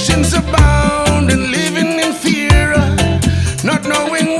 Temptations abound and living in fear, not knowing.